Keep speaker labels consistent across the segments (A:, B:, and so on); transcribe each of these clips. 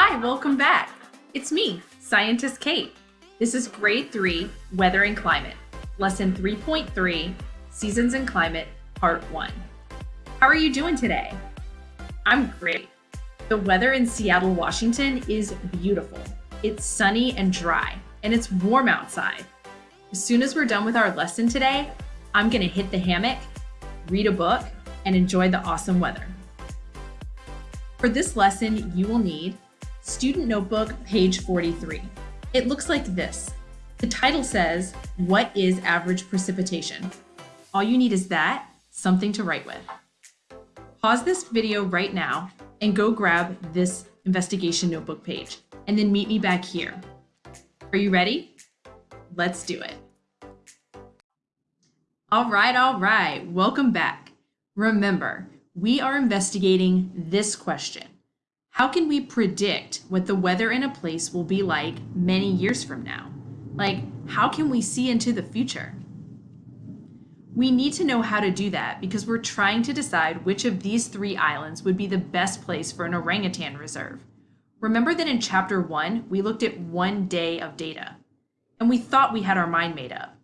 A: Hi, welcome back. It's me, Scientist Kate. This is Grade 3 Weather and Climate, Lesson 3.3 Seasons and Climate, Part 1. How are you doing today? I'm great. The weather in Seattle, Washington is beautiful. It's sunny and dry, and it's warm outside. As soon as we're done with our lesson today, I'm going to hit the hammock, read a book, and enjoy the awesome weather. For this lesson, you will need Student Notebook, page 43. It looks like this. The title says, What is average precipitation? All you need is that, something to write with. Pause this video right now and go grab this investigation notebook page, and then meet me back here. Are you ready? Let's do it. All right, all right, welcome back. Remember, we are investigating this question. How can we predict what the weather in a place will be like many years from now? Like, how can we see into the future? We need to know how to do that because we're trying to decide which of these three islands would be the best place for an orangutan reserve. Remember that in chapter one, we looked at one day of data and we thought we had our mind made up.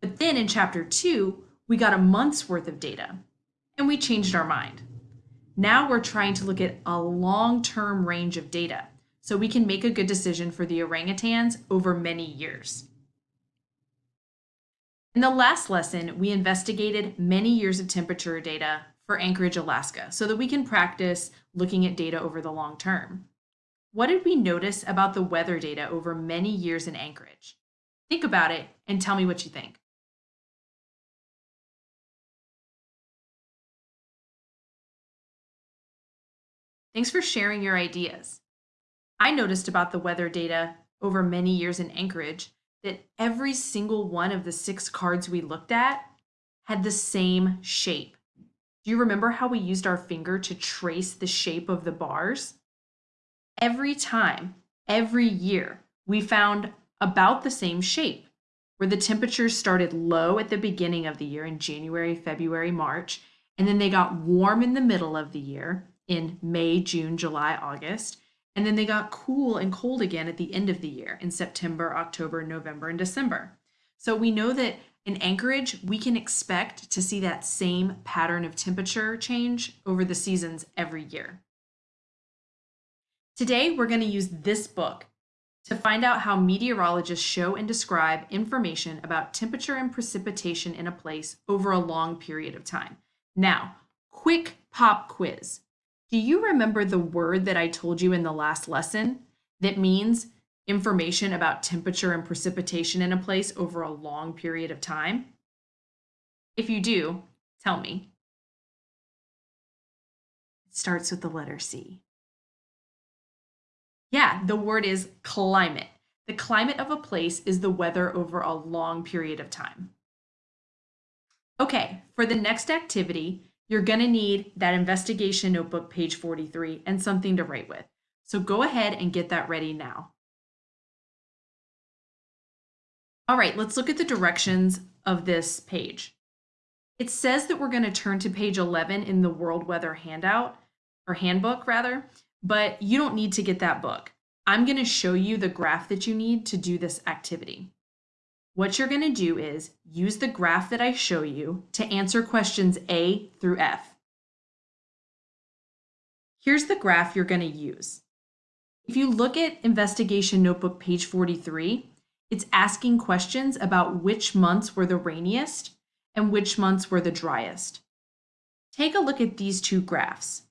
A: But then in chapter two, we got a month's worth of data and we changed our mind. Now we're trying to look at a long-term range of data so we can make a good decision for the orangutans over many years. In the last lesson, we investigated many years of temperature data for Anchorage, Alaska, so that we can practice looking at data over the long term. What did we notice about the weather data over many years in Anchorage? Think about it and tell me what you think. Thanks for sharing your ideas. I noticed about the weather data over many years in Anchorage that every single one of the six cards we looked at had the same shape. Do you remember how we used our finger to trace the shape of the bars? Every time, every year, we found about the same shape, where the temperatures started low at the beginning of the year in January, February, March, and then they got warm in the middle of the year, in May, June, July, August. And then they got cool and cold again at the end of the year in September, October, November, and December. So we know that in Anchorage, we can expect to see that same pattern of temperature change over the seasons every year. Today, we're going to use this book to find out how meteorologists show and describe information about temperature and precipitation in a place over a long period of time. Now, quick pop quiz. Do you remember the word that I told you in the last lesson that means information about temperature and precipitation in a place over a long period of time? If you do, tell me. It starts with the letter C. Yeah, the word is climate. The climate of a place is the weather over a long period of time. Okay, for the next activity, you're going to need that investigation notebook, page 43, and something to write with. So go ahead and get that ready now. All right, let's look at the directions of this page. It says that we're going to turn to page 11 in the World Weather handout, or handbook rather, but you don't need to get that book. I'm going to show you the graph that you need to do this activity. What you're going to do is use the graph that I show you to answer questions A through F. Here's the graph you're going to use. If you look at Investigation Notebook page 43, it's asking questions about which months were the rainiest and which months were the driest. Take a look at these two graphs.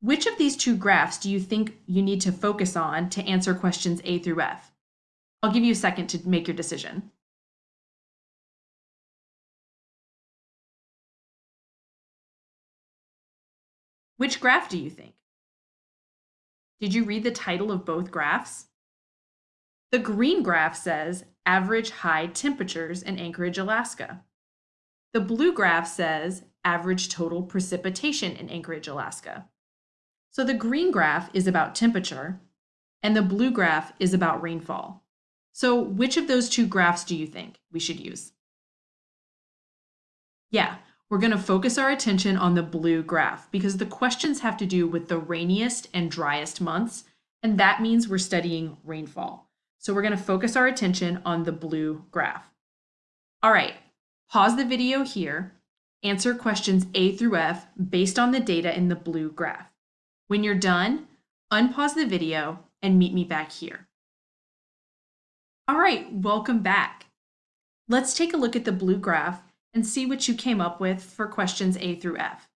A: Which of these two graphs do you think you need to focus on to answer questions A through F? I'll give you a second to make your decision. Which graph do you think? Did you read the title of both graphs? The green graph says average high temperatures in Anchorage, Alaska. The blue graph says average total precipitation in Anchorage, Alaska. So the green graph is about temperature and the blue graph is about rainfall. So which of those two graphs do you think we should use? Yeah, we're going to focus our attention on the blue graph because the questions have to do with the rainiest and driest months and that means we're studying rainfall. So we're going to focus our attention on the blue graph. All right, pause the video here, answer questions A through F based on the data in the blue graph. When you're done, unpause the video and meet me back here. All right, welcome back. Let's take a look at the blue graph and see what you came up with for questions A through F.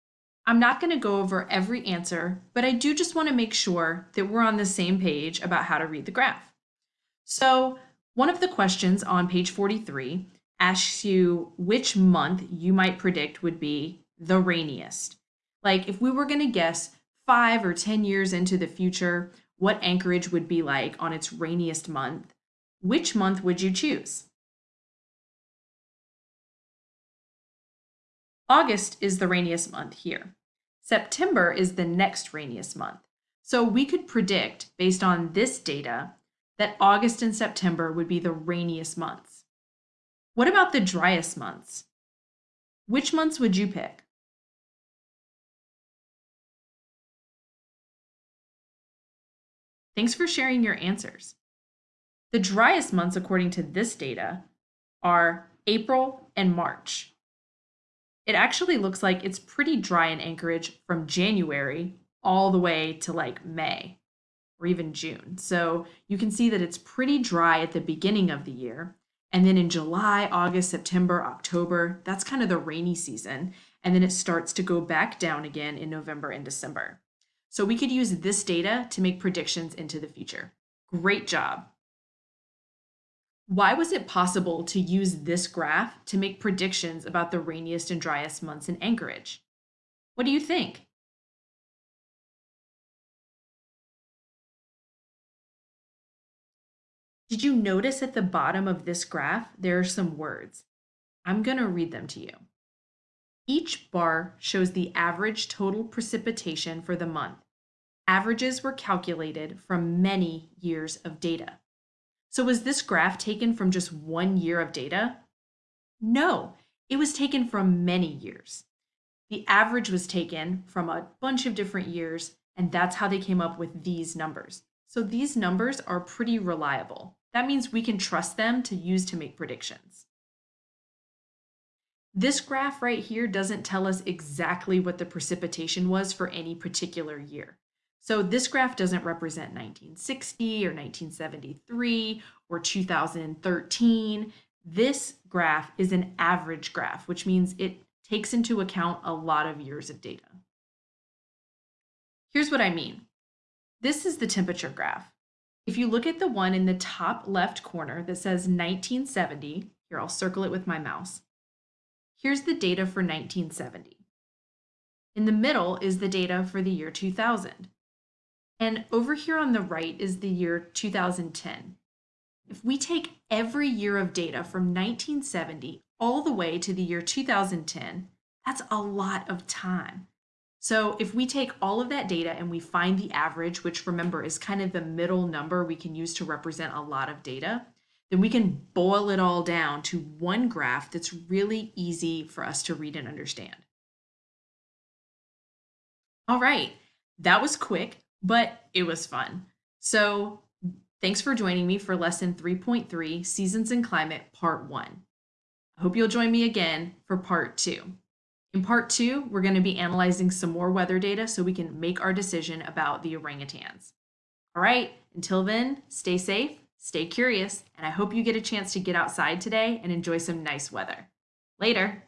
A: I'm not going to go over every answer, but I do just want to make sure that we're on the same page about how to read the graph. So one of the questions on page 43 asks you which month you might predict would be the rainiest. Like if we were going to guess five or 10 years into the future, what Anchorage would be like on its rainiest month, which month would you choose? August is the rainiest month here. September is the next rainiest month. So we could predict, based on this data, that August and September would be the rainiest months. What about the driest months? Which months would you pick? Thanks for sharing your answers. The driest months, according to this data, are April and March. It actually looks like it's pretty dry in Anchorage from January all the way to like May or even June. So you can see that it's pretty dry at the beginning of the year. And then in July, August, September, October, that's kind of the rainy season. And then it starts to go back down again in November and December. So we could use this data to make predictions into the future. Great job. Why was it possible to use this graph to make predictions about the rainiest and driest months in Anchorage? What do you think? Did you notice at the bottom of this graph, there are some words? I'm going to read them to you. Each bar shows the average total precipitation for the month averages were calculated from many years of data. So was this graph taken from just one year of data? No, it was taken from many years. The average was taken from a bunch of different years, and that's how they came up with these numbers. So these numbers are pretty reliable. That means we can trust them to use to make predictions. This graph right here doesn't tell us exactly what the precipitation was for any particular year. So this graph doesn't represent 1960 or 1973 or 2013. This graph is an average graph, which means it takes into account a lot of years of data. Here's what I mean. This is the temperature graph. If you look at the one in the top left corner that says 1970, here I'll circle it with my mouse. Here's the data for 1970. In the middle is the data for the year 2000. And over here on the right is the year 2010. If we take every year of data from 1970 all the way to the year 2010, that's a lot of time. So if we take all of that data and we find the average, which remember is kind of the middle number we can use to represent a lot of data, then we can boil it all down to one graph that's really easy for us to read and understand. All right, that was quick but it was fun. So thanks for joining me for lesson 3.3, Seasons and Climate, part one. I hope you'll join me again for part two. In part two, we're going to be analyzing some more weather data so we can make our decision about the orangutans. All right, until then, stay safe, stay curious, and I hope you get a chance to get outside today and enjoy some nice weather. Later.